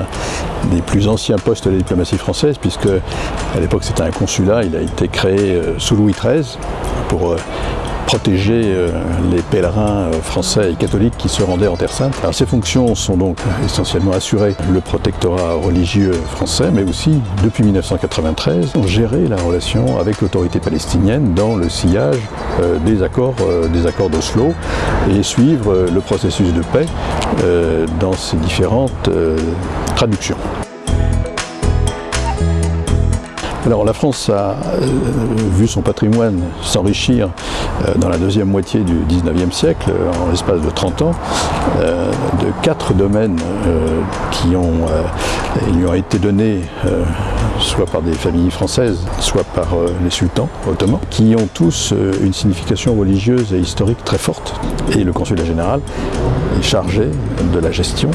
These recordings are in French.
un des plus anciens postes de la diplomatie française, puisque à l'époque c'était un consulat, il a été créé sous Louis XIII pour protéger euh, les pèlerins euh, français et catholiques qui se rendaient en Terre Sainte. Alors, ces fonctions sont donc essentiellement assurer le protectorat religieux français, mais aussi, depuis 1993, gérer la relation avec l'autorité palestinienne dans le sillage euh, des accords des accords d'Oslo et suivre le processus de paix dans ses différentes traductions. Alors la France a euh, vu son patrimoine s'enrichir euh, dans la deuxième moitié du 19e siècle, en l'espace de 30 ans, euh, de quatre domaines qui ont, lui ont été donnés soit par des familles françaises, soit par les sultans ottomans, qui ont tous une signification religieuse et historique très forte. Et le consulat général chargé de la gestion,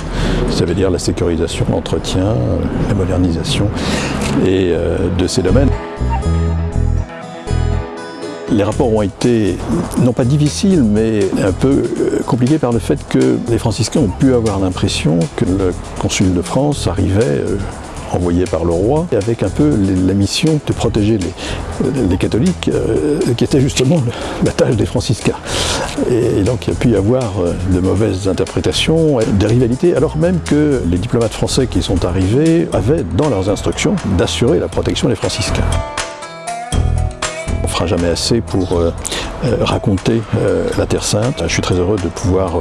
ça veut dire la sécurisation, l'entretien, la modernisation et de ces domaines. Les rapports ont été, non pas difficiles, mais un peu euh, compliqués par le fait que les franciscains ont pu avoir l'impression que le consul de France arrivait euh, envoyé par le roi, avec un peu la mission de protéger les, catholiques, euh, qui était justement la tâche des franciscains. Et, donc il y a pu y avoir de mauvaises interprétations, des rivalités, alors même que les diplomates français qui sont arrivés avaient dans leurs instructions d'assurer la protection des franciscains jamais assez pour euh, euh, raconter euh, la Terre Sainte. Je suis très heureux de pouvoir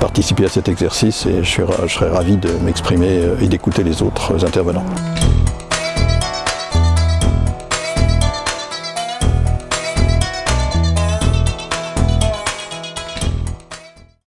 participer à cet exercice et je, je serai ravi de m'exprimer et d'écouter les autres intervenants.